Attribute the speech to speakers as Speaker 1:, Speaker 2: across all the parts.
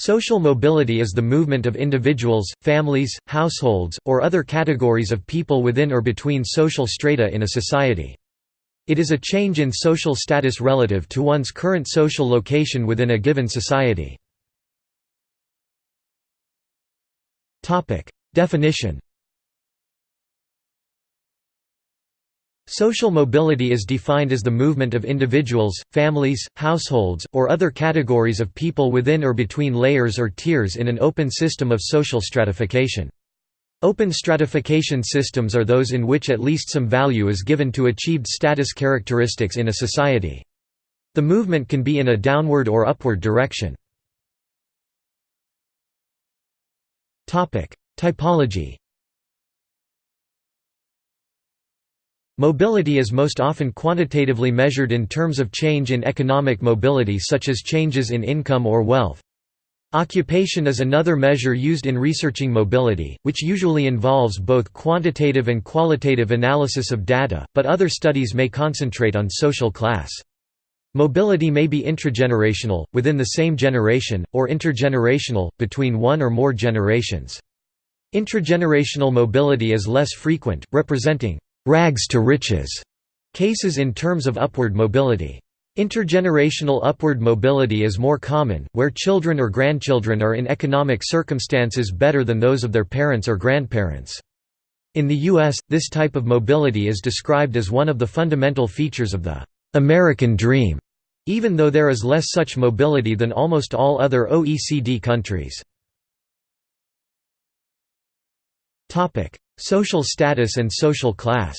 Speaker 1: Social mobility is the movement of individuals, families, households, or other categories of people within or between social strata in a society. It is a change in social status relative to one's current social location within a given society. Definition Social mobility is defined as the movement of individuals, families, households, or other categories of people within or between layers or tiers in an open system of social stratification. Open stratification systems are those in which at least some value is given to achieved status characteristics in a society. The movement can be in a downward or upward direction. Typology Mobility is most often quantitatively measured in terms of change in economic mobility such as changes in income or wealth. Occupation is another measure used in researching mobility, which usually involves both quantitative and qualitative analysis of data, but other studies may concentrate on social class. Mobility may be intragenerational, within the same generation, or intergenerational, between one or more generations. Intragenerational mobility is less frequent, representing rags to riches cases in terms of upward mobility. Intergenerational upward mobility is more common, where children or grandchildren are in economic circumstances better than those of their parents or grandparents. In the U.S., this type of mobility is described as one of the fundamental features of the American dream, even though there is less such mobility than almost all other OECD countries. Social status and social class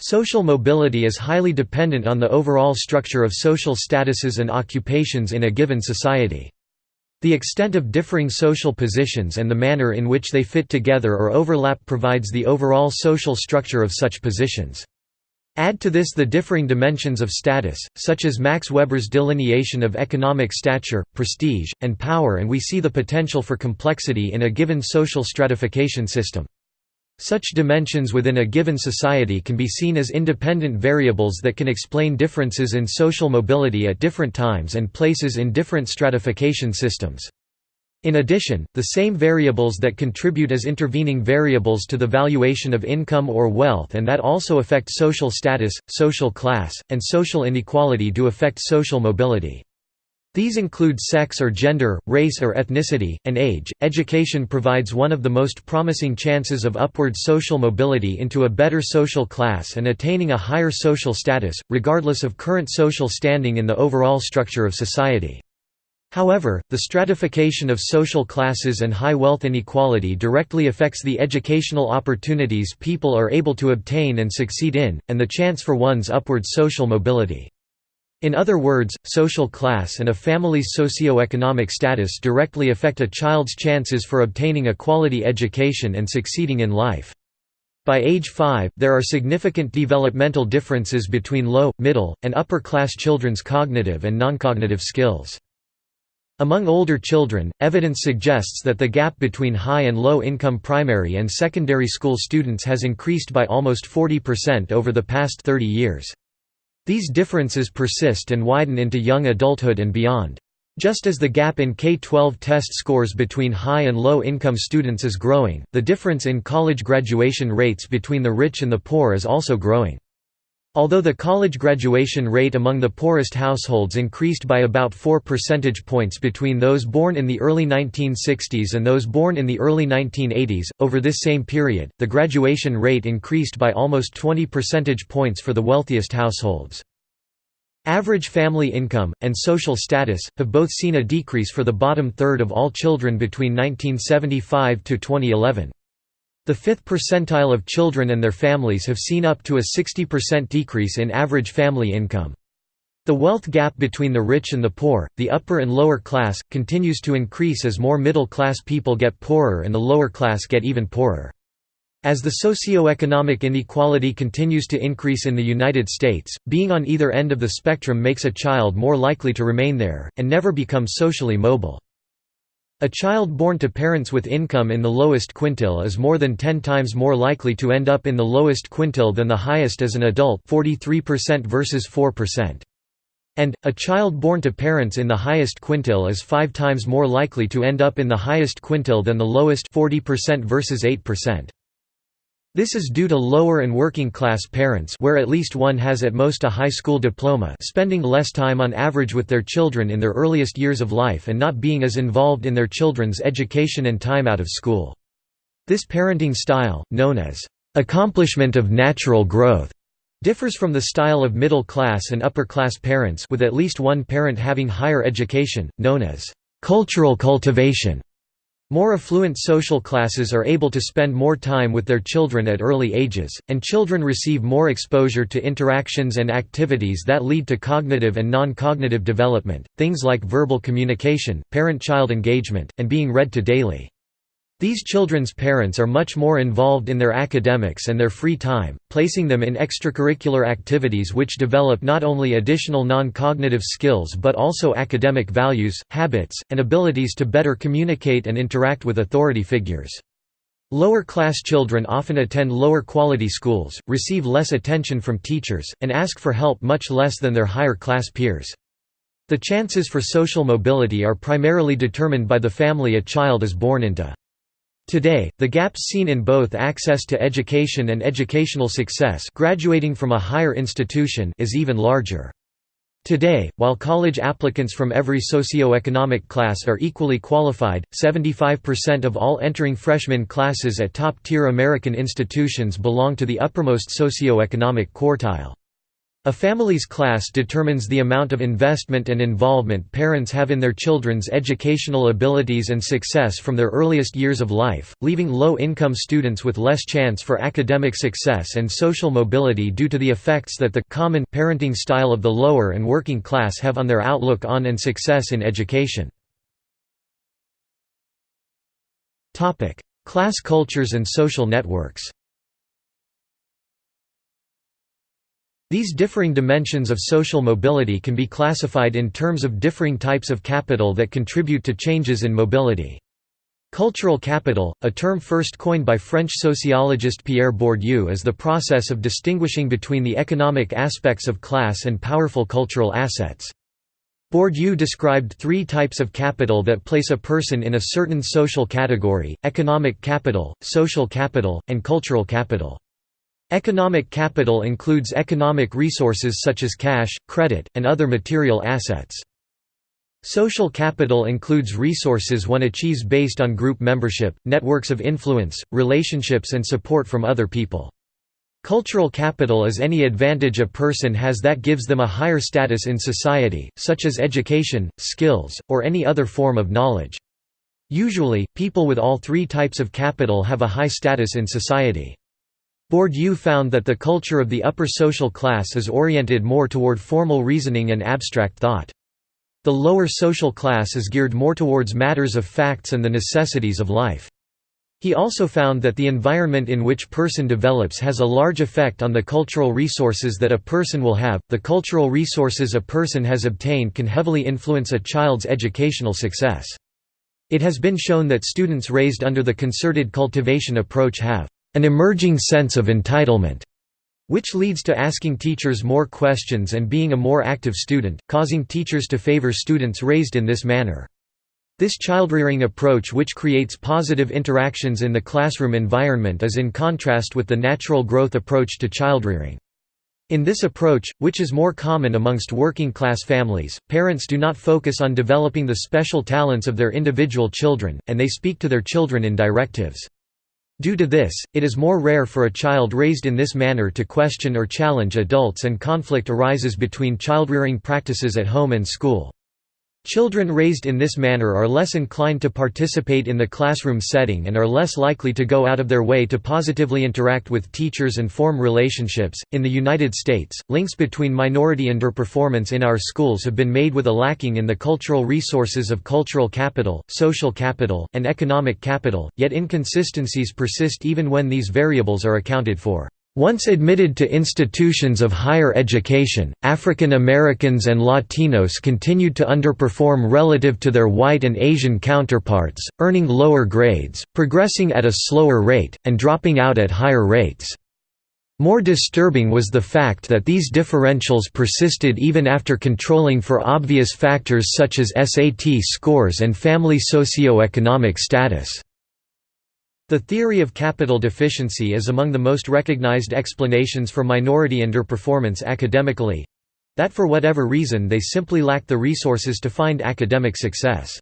Speaker 1: Social mobility is highly dependent on the overall structure of social statuses and occupations in a given society. The extent of differing social positions and the manner in which they fit together or overlap provides the overall social structure of such positions. Add to this the differing dimensions of status, such as Max Weber's delineation of economic stature, prestige, and power and we see the potential for complexity in a given social stratification system. Such dimensions within a given society can be seen as independent variables that can explain differences in social mobility at different times and places in different stratification systems. In addition, the same variables that contribute as intervening variables to the valuation of income or wealth and that also affect social status, social class, and social inequality do affect social mobility. These include sex or gender, race or ethnicity, and age. Education provides one of the most promising chances of upward social mobility into a better social class and attaining a higher social status, regardless of current social standing in the overall structure of society. However, the stratification of social classes and high wealth inequality directly affects the educational opportunities people are able to obtain and succeed in, and the chance for one's upward social mobility. In other words, social class and a family's socio-economic status directly affect a child's chances for obtaining a quality education and succeeding in life. By age 5, there are significant developmental differences between low, middle, and upper class children's cognitive and non-cognitive skills. Among older children, evidence suggests that the gap between high and low income primary and secondary school students has increased by almost 40% over the past 30 years. These differences persist and widen into young adulthood and beyond. Just as the gap in K-12 test scores between high and low income students is growing, the difference in college graduation rates between the rich and the poor is also growing. Although the college graduation rate among the poorest households increased by about 4 percentage points between those born in the early 1960s and those born in the early 1980s, over this same period, the graduation rate increased by almost 20 percentage points for the wealthiest households. Average family income, and social status, have both seen a decrease for the bottom third of all children between 1975 to 2011. The fifth percentile of children and their families have seen up to a 60% decrease in average family income. The wealth gap between the rich and the poor, the upper and lower class, continues to increase as more middle-class people get poorer and the lower class get even poorer. As the socio-economic inequality continues to increase in the United States, being on either end of the spectrum makes a child more likely to remain there, and never become socially mobile. A child born to parents with income in the lowest quintile is more than 10 times more likely to end up in the lowest quintile than the highest as an adult 43% versus 4%. and, a child born to parents in the highest quintile is five times more likely to end up in the highest quintile than the lowest 40% versus 8%. This is due to lower and working-class parents where at least one has at most a high school diploma spending less time on average with their children in their earliest years of life and not being as involved in their children's education and time out of school. This parenting style, known as accomplishment of natural growth, differs from the style of middle-class and upper-class parents with at least one parent having higher education, known as concerted cultivation. More affluent social classes are able to spend more time with their children at early ages, and children receive more exposure to interactions and activities that lead to cognitive and non-cognitive development, things like verbal communication, parent-child engagement, and being read to daily. These children's parents are much more involved in their academics and their free time, placing them in extracurricular activities which develop not only additional non-cognitive skills but also academic values, habits, and abilities to better communicate and interact with authority figures. Lower-class children often attend lower-quality schools, receive less attention from teachers, and ask for help much less than their higher-class peers. The chances for social mobility are primarily determined by the family a child is born into. Today, the gaps seen in both access to education and educational success graduating from a higher institution is even larger. Today, while college applicants from every socio-economic class are equally qualified, 75% of all entering freshman classes at top-tier American institutions belong to the uppermost socio-economic quartile. A family's class determines the amount of investment and involvement parents have in their children's educational abilities and success from their earliest years of life, leaving low-income students with less chance for academic success and social mobility due to the effects that the common parenting style of the lower and working class have on their outlook on and success in education. Class cultures and social networks These differing dimensions of social mobility can be classified in terms of differing types of capital that contribute to changes in mobility. Cultural capital, a term first coined by French sociologist Pierre Bourdieu is the process of distinguishing between the economic aspects of class and powerful cultural assets. Bourdieu described three types of capital that place a person in a certain social category, economic capital, social capital, and cultural capital. Economic capital includes economic resources such as cash, credit, and other material assets. Social capital includes resources one achieves based on group membership, networks of influence, relationships and support from other people. Cultural capital is any advantage a person has that gives them a higher status in society, such as education, skills, or any other form of knowledge. Usually, people with all three types of capital have a high status in society. Bourdieu found that the culture of the upper social class is oriented more toward formal reasoning and abstract thought. The lower social class is geared more towards matters of facts and the necessities of life. He also found that the environment in which person develops has a large effect on the cultural resources that a person will have. The cultural resources a person has obtained can heavily influence a child's educational success. It has been shown that students raised under the concerted cultivation approach have an emerging sense of entitlement, which leads to asking teachers more questions and being a more active student, causing teachers to favor students raised in this manner. This childrearing approach which creates positive interactions in the classroom environment is in contrast with the natural growth approach to childrearing. In this approach, which is more common amongst working-class families, parents do not focus on developing the special talents of their individual children, and they speak to their children in directives. Due to this, it is more rare for a child raised in this manner to question or challenge adults and conflict arises between childrearing practices at home and school. Children raised in this manner are less inclined to participate in the classroom setting and are less likely to go out of their way to positively interact with teachers and form relationships. In the United States, links between minority underperformance in our schools have been made with a lacking in the cultural resources of cultural capital, social capital, and economic capital, yet inconsistencies persist even when these variables are accounted for. Once admitted to institutions of higher education, African Americans and Latinos continued to underperform relative to their white and Asian counterparts, earning lower grades, progressing at a slower rate, and dropping out at higher rates. More disturbing was the fact that these differentials persisted even after controlling for obvious factors such as SAT scores and family socio-economic status. The theory of capital deficiency is among the most recognized explanations for minority underperformance academically—that for whatever reason they simply lack the resources to find academic success.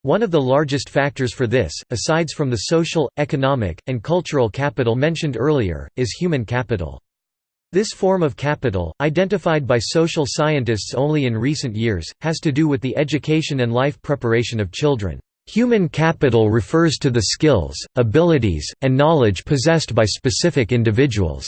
Speaker 1: One of the largest factors for this, asides from the social, economic, and cultural capital mentioned earlier, is human capital. This form of capital, identified by social scientists only in recent years, has to do with the education and life preparation of children. Human capital refers to the skills, abilities, and knowledge possessed by specific individuals.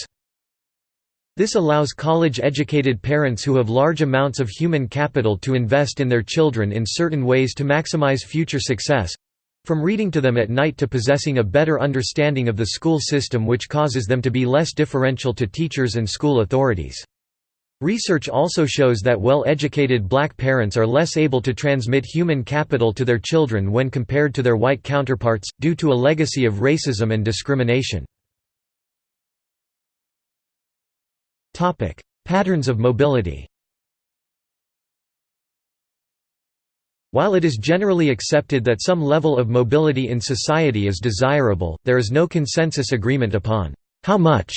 Speaker 1: This allows college-educated parents who have large amounts of human capital to invest in their children in certain ways to maximize future success—from reading to them at night to possessing a better understanding of the school system which causes them to be less differential to teachers and school authorities. Research also shows that well-educated black parents are less able to transmit human capital to their children when compared to their white counterparts, due to a legacy of racism and discrimination. Patterns of mobility While it is generally accepted that some level of mobility in society is desirable, there is no consensus agreement upon how much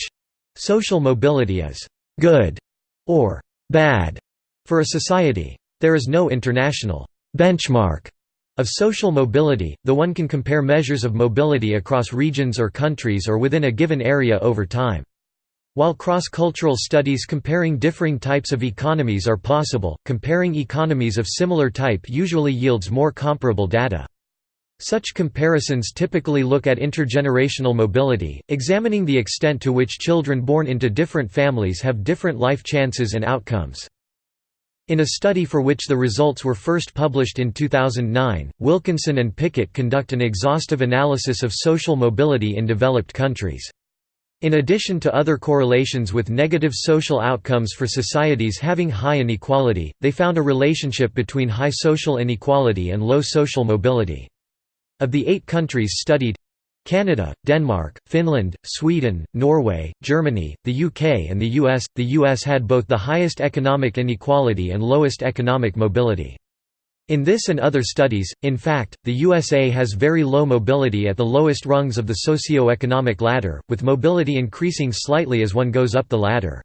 Speaker 1: social mobility is good or bad for a society. There is no international benchmark of social mobility, though one can compare measures of mobility across regions or countries or within a given area over time. While cross-cultural studies comparing differing types of economies are possible, comparing economies of similar type usually yields more comparable data. Such comparisons typically look at intergenerational mobility, examining the extent to which children born into different families have different life chances and outcomes. In a study for which the results were first published in 2009, Wilkinson and Pickett conduct an exhaustive analysis of social mobility in developed countries. In addition to other correlations with negative social outcomes for societies having high inequality, they found a relationship between high social inequality and low social mobility. Of the eight countries studied Canada, Denmark, Finland, Sweden, Norway, Germany, the UK and the US, the US had both the highest economic inequality and lowest economic mobility. In this and other studies, in fact, the USA has very low mobility at the lowest rungs of the socio-economic ladder, with mobility increasing slightly as one goes up the ladder.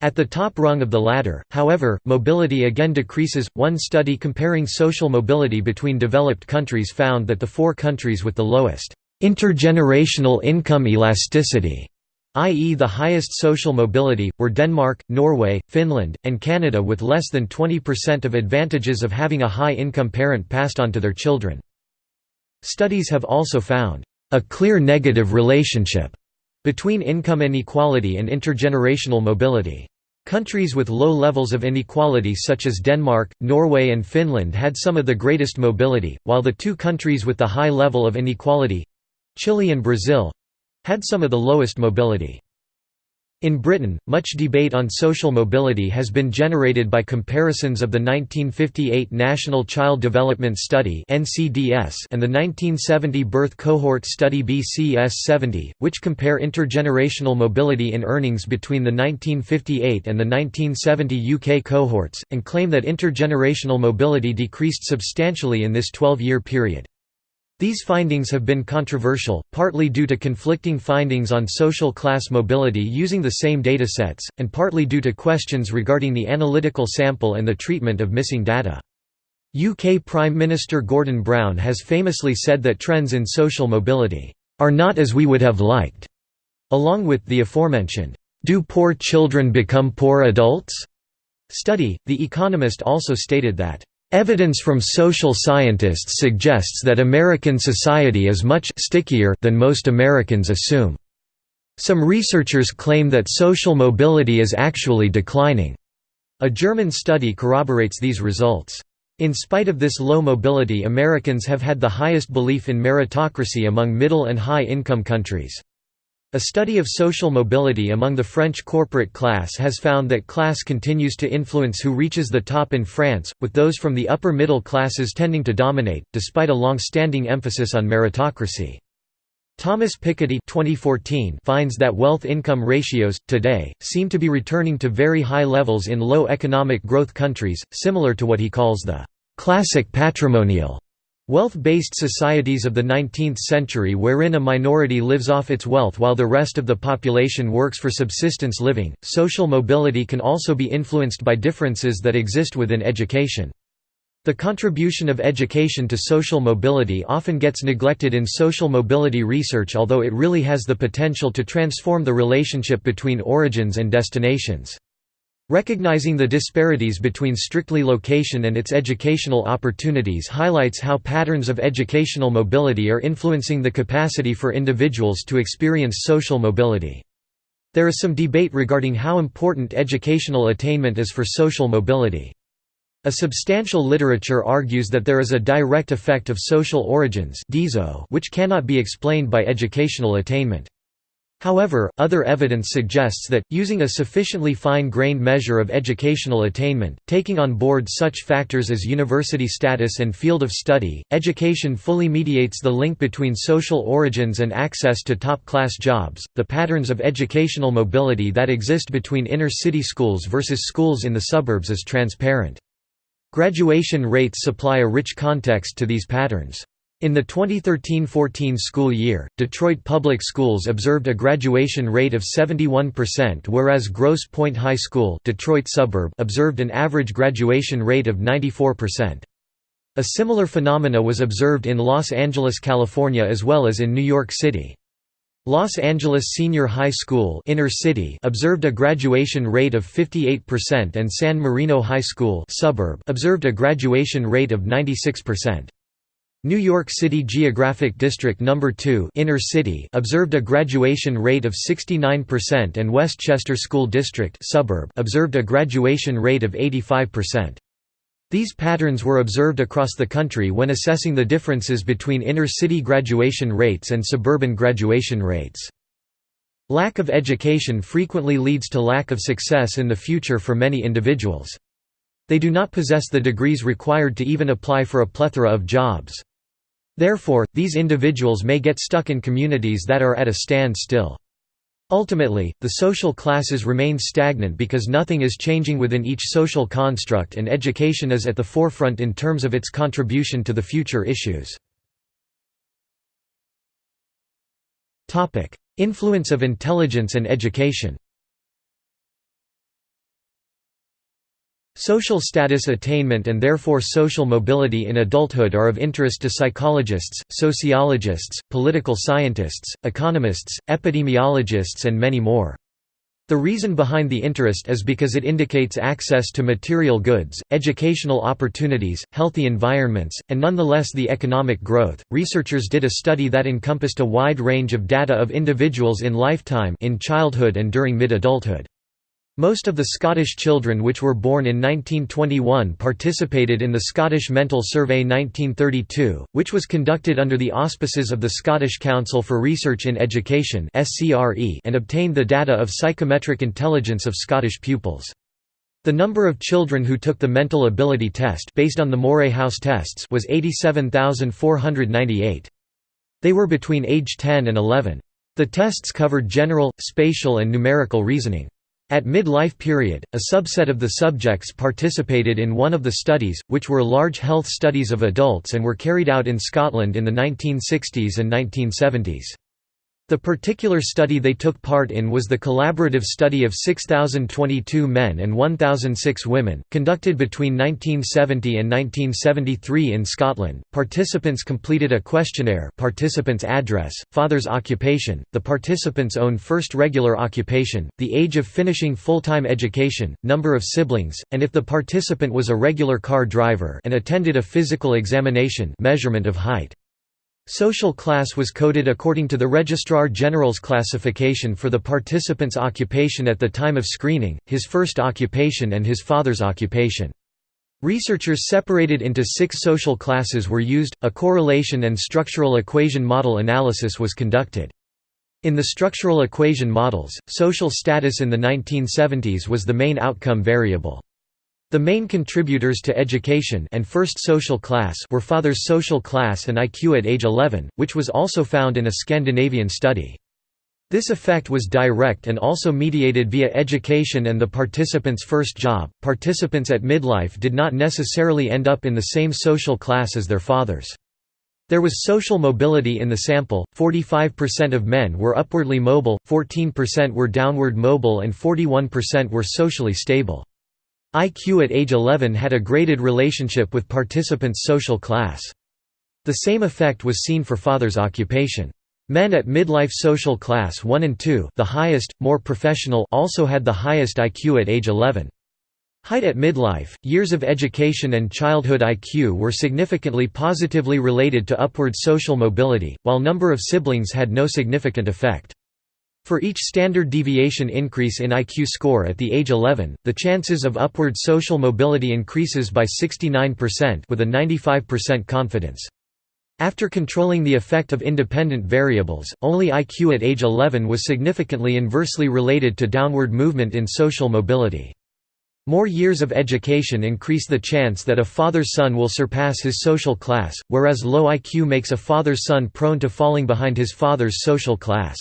Speaker 1: At the top rung of the ladder, however, mobility again decreases. One study comparing social mobility between developed countries found that the four countries with the lowest intergenerational income elasticity, i.e., the highest social mobility, were Denmark, Norway, Finland, and Canada, with less than 20% of advantages of having a high income parent passed on to their children. Studies have also found a clear negative relationship between income inequality and intergenerational mobility. Countries with low levels of inequality such as Denmark, Norway and Finland had some of the greatest mobility, while the two countries with the high level of inequality—Chile and Brazil—had some of the lowest mobility. In Britain, much debate on social mobility has been generated by comparisons of the 1958 National Child Development Study and the 1970 Birth Cohort Study BCS-70, which compare intergenerational mobility in earnings between the 1958 and the 1970 UK cohorts, and claim that intergenerational mobility decreased substantially in this 12-year period. These findings have been controversial, partly due to conflicting findings on social class mobility using the same datasets, and partly due to questions regarding the analytical sample and the treatment of missing data. UK Prime Minister Gordon Brown has famously said that trends in social mobility are not as we would have liked. Along with the aforementioned, Do Poor Children Become Poor Adults? study, The Economist also stated that Evidence from social scientists suggests that American society is much stickier than most Americans assume. Some researchers claim that social mobility is actually declining. A German study corroborates these results. In spite of this low mobility Americans have had the highest belief in meritocracy among middle and high-income countries. A study of social mobility among the French corporate class has found that class continues to influence who reaches the top in France, with those from the upper middle classes tending to dominate, despite a long-standing emphasis on meritocracy. Thomas Piketty 2014 finds that wealth-income ratios, today, seem to be returning to very high levels in low economic growth countries, similar to what he calls the «classic patrimonial» Wealth-based societies of the 19th century wherein a minority lives off its wealth while the rest of the population works for subsistence living. Social mobility can also be influenced by differences that exist within education. The contribution of education to social mobility often gets neglected in social mobility research although it really has the potential to transform the relationship between origins and destinations. Recognizing the disparities between strictly location and its educational opportunities highlights how patterns of educational mobility are influencing the capacity for individuals to experience social mobility. There is some debate regarding how important educational attainment is for social mobility. A substantial literature argues that there is a direct effect of social origins which cannot be explained by educational attainment. However, other evidence suggests that, using a sufficiently fine-grained measure of educational attainment, taking on board such factors as university status and field of study, education fully mediates the link between social origins and access to top-class jobs. The patterns of educational mobility that exist between inner-city schools versus schools in the suburbs is transparent. Graduation rates supply a rich context to these patterns. In the 2013–14 school year, Detroit Public Schools observed a graduation rate of 71% whereas Grosse Pointe High School Detroit suburb observed an average graduation rate of 94%. A similar phenomena was observed in Los Angeles, California as well as in New York City. Los Angeles Senior High School inner city observed a graduation rate of 58% and San Marino High School suburb observed a graduation rate of 96%. New York City Geographic District No. 2 Inner City observed a graduation rate of 69% and Westchester School District suburb observed a graduation rate of 85%. These patterns were observed across the country when assessing the differences between inner-city graduation rates and suburban graduation rates. Lack of education frequently leads to lack of success in the future for many individuals. They do not possess the degrees required to even apply for a plethora of jobs. Therefore, these individuals may get stuck in communities that are at a standstill. Ultimately, the social classes remain stagnant because nothing is changing within each social construct and education is at the forefront in terms of its contribution to the future issues. Influence of intelligence and education Social status attainment and therefore social mobility in adulthood are of interest to psychologists, sociologists, political scientists, economists, epidemiologists and many more. The reason behind the interest is because it indicates access to material goods, educational opportunities, healthy environments, and nonetheless the economic growth. Researchers did a study that encompassed a wide range of data of individuals in lifetime in childhood and during mid-adulthood. Most of the Scottish children which were born in 1921 participated in the Scottish Mental Survey 1932, which was conducted under the auspices of the Scottish Council for Research in Education and obtained the data of psychometric intelligence of Scottish pupils. The number of children who took the mental ability test based on the Moray House tests was 87,498. They were between age 10 and 11. The tests covered general, spatial and numerical reasoning. At mid-life period, a subset of the subjects participated in one of the studies, which were large health studies of adults and were carried out in Scotland in the 1960s and 1970s. The particular study they took part in was the collaborative study of 6,022 men and 1,006 women, conducted between 1970 and 1973 in Scotland. Participants completed a questionnaire, participant's address, father's occupation, the participant's own first regular occupation, the age of finishing full-time education, number of siblings, and if the participant was a regular car driver and attended a physical examination, measurement of height. Social class was coded according to the Registrar General's classification for the participant's occupation at the time of screening, his first occupation and his father's occupation. Researchers separated into six social classes were used, a correlation and structural equation model analysis was conducted. In the structural equation models, social status in the 1970s was the main outcome variable. The main contributors to education and first social class were father's social class and IQ at age 11, which was also found in a Scandinavian study. This effect was direct and also mediated via education and the participants' first job. Participants at midlife did not necessarily end up in the same social class as their fathers. There was social mobility in the sample, 45% of men were upwardly mobile, 14% were downward mobile and 41% were socially stable. IQ at age 11 had a graded relationship with participants' social class. The same effect was seen for father's occupation. Men at midlife social class 1 and 2 the highest, more professional also had the highest IQ at age 11. Height at midlife, years of education and childhood IQ were significantly positively related to upward social mobility, while number of siblings had no significant effect. For each standard deviation increase in IQ score at the age 11, the chances of upward social mobility increases by 69% with a 95% confidence. After controlling the effect of independent variables, only IQ at age 11 was significantly inversely related to downward movement in social mobility. More years of education increase the chance that a father's son will surpass his social class, whereas low IQ makes a father's son prone to falling behind his father's social class.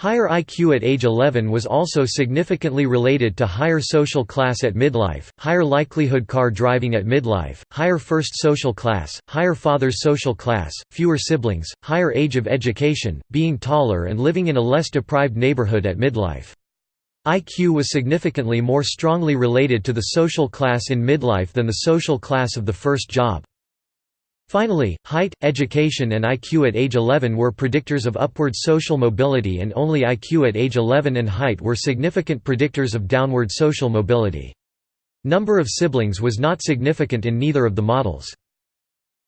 Speaker 1: Higher IQ at age 11 was also significantly related to higher social class at midlife, higher likelihood car driving at midlife, higher first social class, higher father's social class, fewer siblings, higher age of education, being taller and living in a less deprived neighborhood at midlife. IQ was significantly more strongly related to the social class in midlife than the social class of the first job. Finally, height, education and IQ at age 11 were predictors of upward social mobility and only IQ at age 11 and height were significant predictors of downward social mobility. Number of siblings was not significant in neither of the models.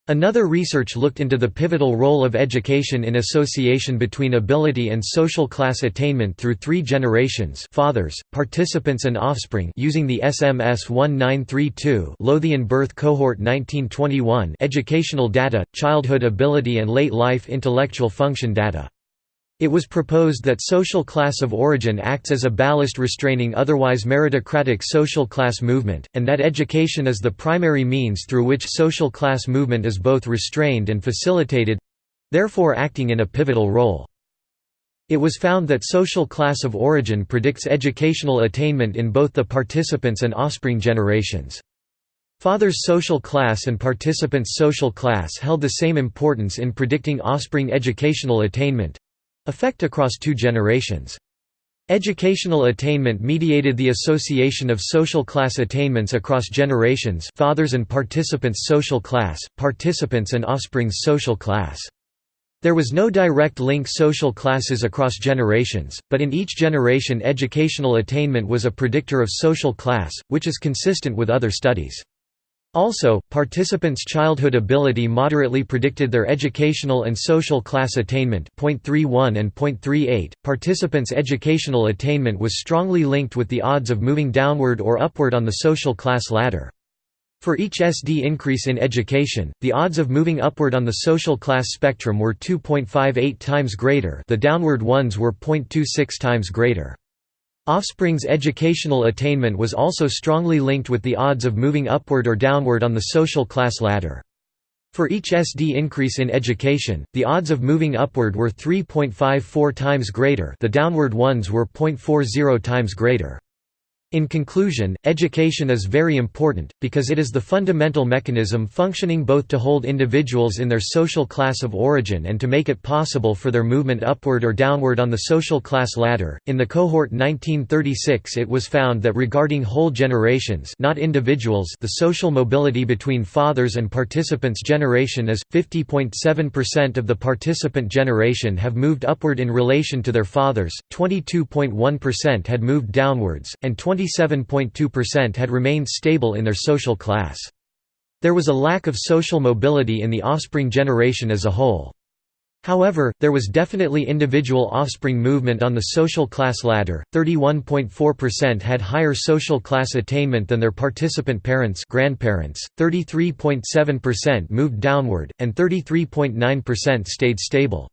Speaker 1: Another research looked into the pivotal role of education in association between ability and social class attainment through three generations fathers, participants and offspring using the SMS 1932 Lothian birth cohort 1921 educational data, childhood ability and late life intellectual function data. It was proposed that social class of origin acts as a ballast restraining otherwise meritocratic social class movement, and that education is the primary means through which social class movement is both restrained and facilitated—therefore acting in a pivotal role. It was found that social class of origin predicts educational attainment in both the participants and offspring generations. Father's social class and participants' social class held the same importance in predicting offspring educational attainment, Effect across two generations. Educational attainment mediated the association of social class attainments across generations fathers and participants' social class, participants and offspring's social class. There was no direct link social classes across generations, but in each generation educational attainment was a predictor of social class, which is consistent with other studies. Also, participants' childhood ability moderately predicted their educational and social class attainment .31 and .38. Participants' educational attainment was strongly linked with the odds of moving downward or upward on the social class ladder. For each SD increase in education, the odds of moving upward on the social class spectrum were 2.58 times greater the downward ones were 0.26 times greater. Offspring's educational attainment was also strongly linked with the odds of moving upward or downward on the social class ladder. For each SD increase in education, the odds of moving upward were 3.54 times greater the downward ones were 0.40 times greater. In conclusion, education is very important, because it is the fundamental mechanism functioning both to hold individuals in their social class of origin and to make it possible for their movement upward or downward on the social class ladder. In the cohort 1936, it was found that regarding whole generations, not individuals, the social mobility between fathers and participants' generation is 50.7% of the participant generation have moved upward in relation to their fathers, 22.1% had moved downwards, and 20 27.2% had remained stable in their social class. There was a lack of social mobility in the offspring generation as a whole. However, there was definitely individual offspring movement on the social class ladder. 31.4% had higher social class attainment than their participant parents, grandparents. 33.7% moved downward and 33.9% stayed stable.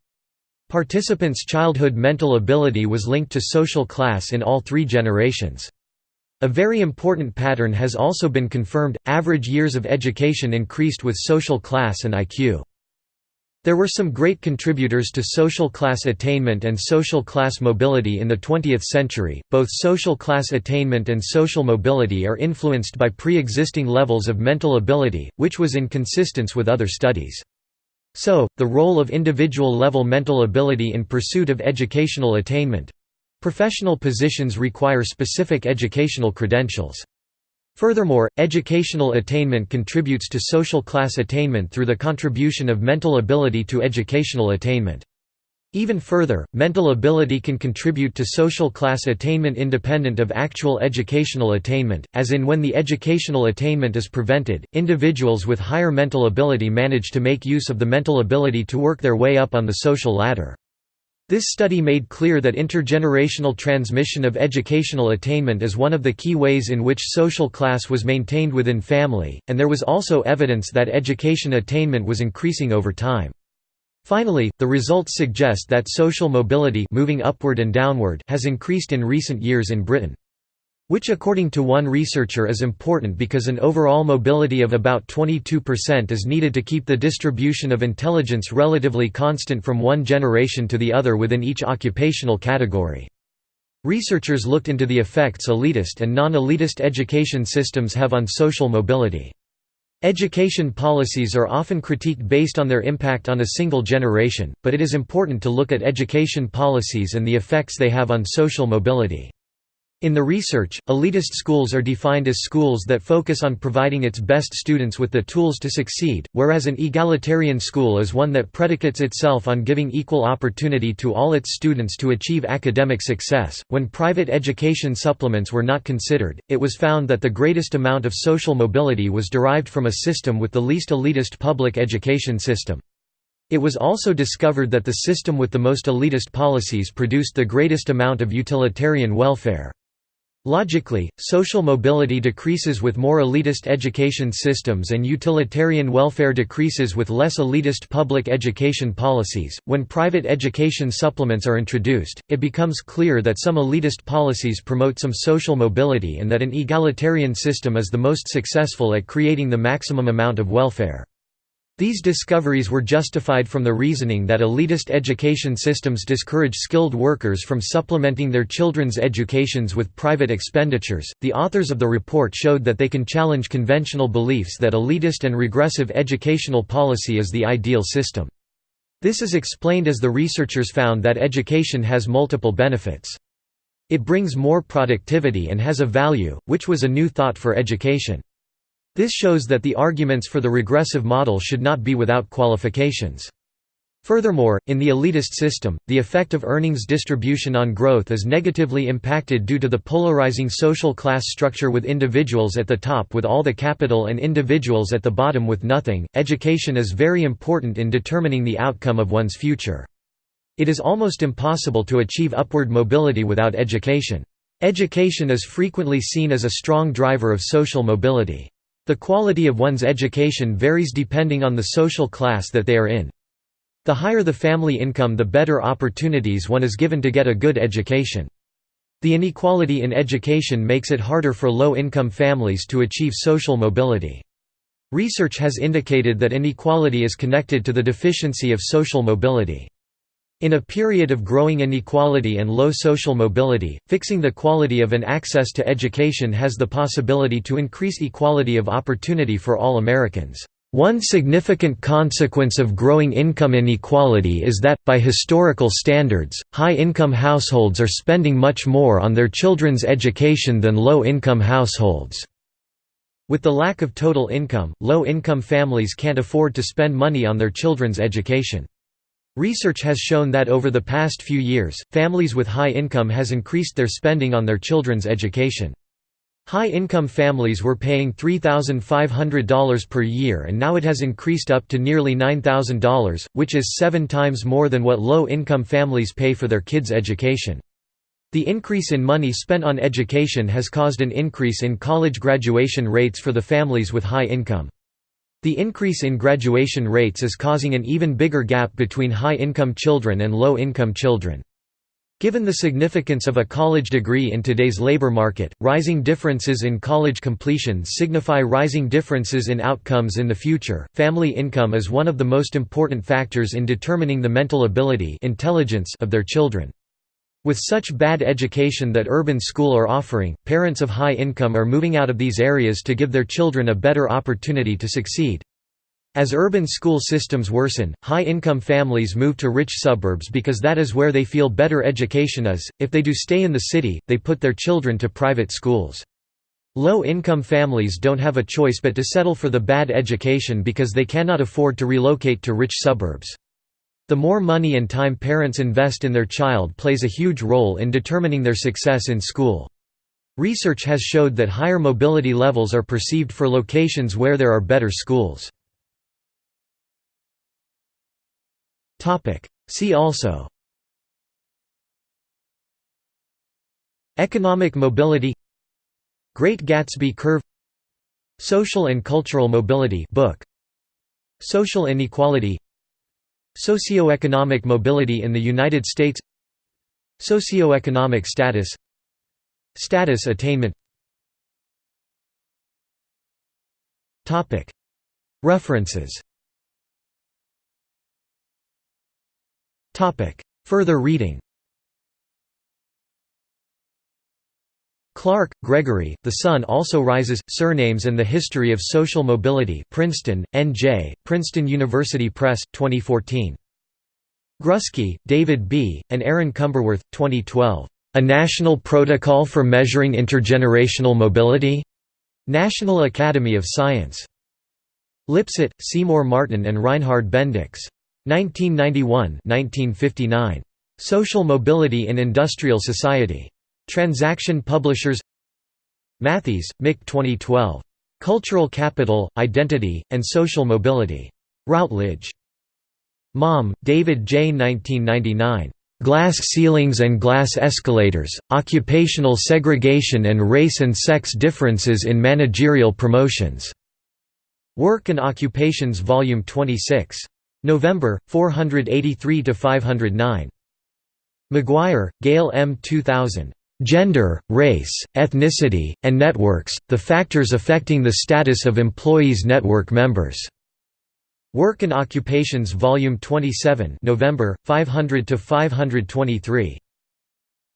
Speaker 1: Participants' childhood mental ability was linked to social class in all three generations. A very important pattern has also been confirmed, average years of education increased with social class and IQ. There were some great contributors to social class attainment and social class mobility in the 20th century. Both social class attainment and social mobility are influenced by pre existing levels of mental ability, which was in consistence with other studies. So, the role of individual level mental ability in pursuit of educational attainment professional positions require specific educational credentials. Furthermore, educational attainment contributes to social class attainment through the contribution of mental ability to educational attainment. Even further, mental ability can contribute to social class attainment independent of actual educational attainment, as in when the educational attainment is prevented, individuals with higher mental ability manage to make use of the mental ability to work their way up on the social ladder. This study made clear that intergenerational transmission of educational attainment is one of the key ways in which social class was maintained within family, and there was also evidence that education attainment was increasing over time. Finally, the results suggest that social mobility moving upward and downward has increased in recent years in Britain which according to one researcher is important because an overall mobility of about 22% is needed to keep the distribution of intelligence relatively constant from one generation to the other within each occupational category. Researchers looked into the effects elitist and non-elitist education systems have on social mobility. Education policies are often critiqued based on their impact on a single generation, but it is important to look at education policies and the effects they have on social mobility. In the research, elitist schools are defined as schools that focus on providing its best students with the tools to succeed, whereas an egalitarian school is one that predicates itself on giving equal opportunity to all its students to achieve academic success. When private education supplements were not considered, it was found that the greatest amount of social mobility was derived from a system with the least elitist public education system. It was also discovered that the system with the most elitist policies produced the greatest amount of utilitarian welfare. Logically, social mobility decreases with more elitist education systems and utilitarian welfare decreases with less elitist public education policies. When private education supplements are introduced, it becomes clear that some elitist policies promote some social mobility and that an egalitarian system is the most successful at creating the maximum amount of welfare. These discoveries were justified from the reasoning that elitist education systems discourage skilled workers from supplementing their children's educations with private expenditures. The authors of the report showed that they can challenge conventional beliefs that elitist and regressive educational policy is the ideal system. This is explained as the researchers found that education has multiple benefits. It brings more productivity and has a value, which was a new thought for education. This shows that the arguments for the regressive model should not be without qualifications. Furthermore, in the elitist system, the effect of earnings distribution on growth is negatively impacted due to the polarizing social class structure with individuals at the top with all the capital and individuals at the bottom with nothing. Education is very important in determining the outcome of one's future. It is almost impossible to achieve upward mobility without education. Education is frequently seen as a strong driver of social mobility. The quality of one's education varies depending on the social class that they are in. The higher the family income the better opportunities one is given to get a good education. The inequality in education makes it harder for low-income families to achieve social mobility. Research has indicated that inequality is connected to the deficiency of social mobility. In a period of growing inequality and low social mobility, fixing the quality of an access to education has the possibility to increase equality of opportunity for all Americans. One significant consequence of growing income inequality is that, by historical standards, high-income households are spending much more on their children's education than low-income households. With the lack of total income, low-income families can't afford to spend money on their children's education. Research has shown that over the past few years, families with high income has increased their spending on their children's education. High-income families were paying $3,500 per year and now it has increased up to nearly $9,000, which is seven times more than what low-income families pay for their kids' education. The increase in money spent on education has caused an increase in college graduation rates for the families with high income. The increase in graduation rates is causing an even bigger gap between high-income children and low-income children. Given the significance of a college degree in today's labor market, rising differences in college completion signify rising differences in outcomes in the future. Family income is one of the most important factors in determining the mental ability intelligence of their children. With such bad education that urban school are offering, parents of high income are moving out of these areas to give their children a better opportunity to succeed. As urban school systems worsen, high-income families move to rich suburbs because that is where they feel better education is. If they do stay in the city, they put their children to private schools. Low-income families don't have a choice but to settle for the bad education because they cannot afford to relocate to rich suburbs. The more money and time parents invest in their child plays a huge role in determining their success in school. Research has showed that higher mobility levels are perceived for locations where there are better schools. See also Economic mobility Great Gatsby curve Social and cultural mobility book Social inequality Socioeconomic mobility in the United States. Socioeconomic status. Status attainment. References. Further reading Clark, Gregory, The Son Also Rises, Surnames and the History of Social Mobility Princeton, N.J., Princeton University Press, 2014. Grusky, David B., and Aaron Cumberworth, 2012. A National Protocol for Measuring Intergenerational Mobility? National Academy of Science. Lipset, Seymour Martin and Reinhard Bendix. 1991–1959. Social Mobility in Industrial Society. Transaction Publishers Matthys, Mick 2012. Cultural Capital, Identity, and Social Mobility. Routledge. Maume, David J. 1999. Glass Ceilings and Glass Escalators, Occupational Segregation and Race and Sex Differences in Managerial Promotions. Work and Occupations Volume 26. November, 483–509. McGuire, Gail M. 2000. Gender, Race, Ethnicity, and Networks, the Factors Affecting the Status of Employees Network Members. Work and Occupations Volume 27 November, 500–523.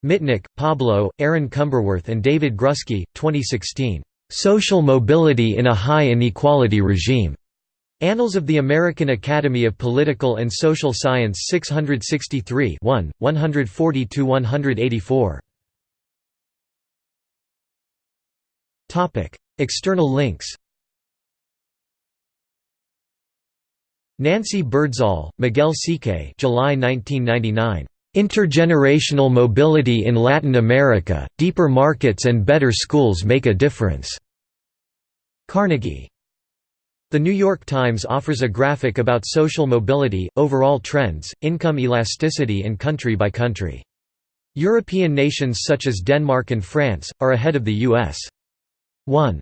Speaker 1: Mitnik, Pablo, Aaron Cumberworth and David Grusky, 2016. Social Mobility in a High Inequality Regime. Annals of the American Academy of Political and Social Science 663 1, 140–184. External links Nancy Birdsall, Miguel Székely July 1999. Intergenerational Mobility in Latin America, Deeper Markets and Better Schools Make a Difference. Carnegie the New York Times offers a graphic about social mobility, overall trends, income elasticity and country by country. European nations such as Denmark and France, are ahead of the U.S. 1.